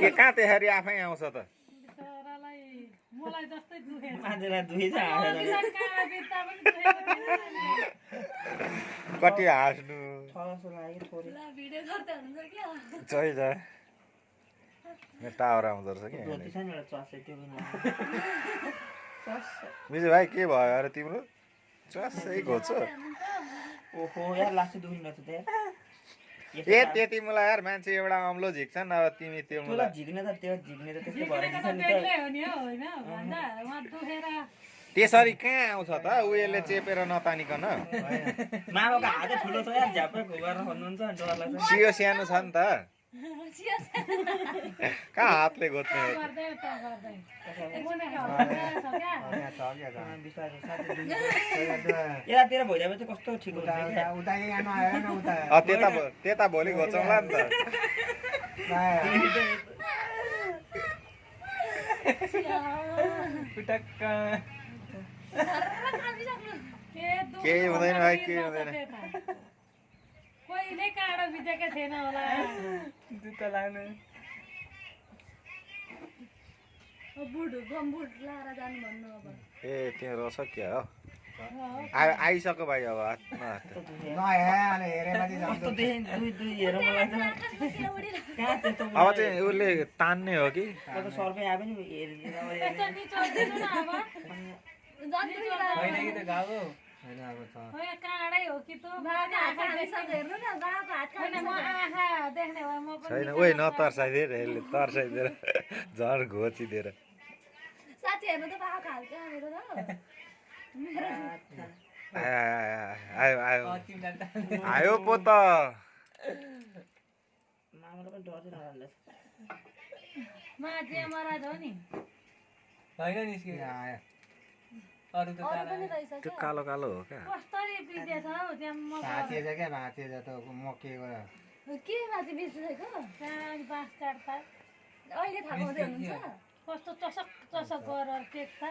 के कहाँ त्यसरी आफै आउँछ त। कति हाँस्नु? टावर आउँदो रहेछ कि विजय भाइ के भयो? अरे तिम्रो चसै घोच्छ ओहो यार दुख्ने त ए त्यति मलाई यार मान्छे एउटा अम्लो झिक्छन् अब तिमी त्यो मलाई झिक्ने त त्यो झिक्ने त त्यस्तै भएर झिक्नेको झिक्छ त नि बेग्लै त हो नि हौ होइन? भन्दा उहाँ दुखेर। त्यसरी कहाँ आउँछ त? उयोले चेपेर नतानिकन मामाको हातै ठुलो छ यार झ्यापै घुमाएर भन्नुहुन्छ अनि डर लाग्छ सियो सानो छ नि त। कहाँ हातले साथी यतातिर भइदियो चाहिँ कस्तो ठिक त्यता त्यता भोलि घोचौँला नि त। केही हुँदैन भाइ, केही हुँदैन। काँडो बितेकै थिएन होला जुत्ता लाग्नु बुट गमबुट लाएर जानु भन्नु अब ए त्यहाँ रहेछ क्या हो हो। आइ आइसक्यो भाइ अब अब चाहिँ उसले तान्ने हो कि अब आयो अब न होइन काँडै हो कि तँ. न होइन म आँखा देख्ने भए म छैन ओइ गर्छु। नतर्साइदिएर यसले तर्साइदिएर झन् घोचिदिएर त मेरो त आयो आयो आयो आयो आयो पो त पनि डर त्यो क्या? कालो कालो हो क्या? कस्तरी बितेछ हौ त्यहाँ म बाँस काट्दा। अहिले थाहा पाउँदै हुनुहुन्छ? कस्तो चसक चसक गरेर टेक्दा